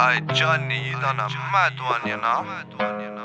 I Johnny, you done a mad one, you know. Mad you know.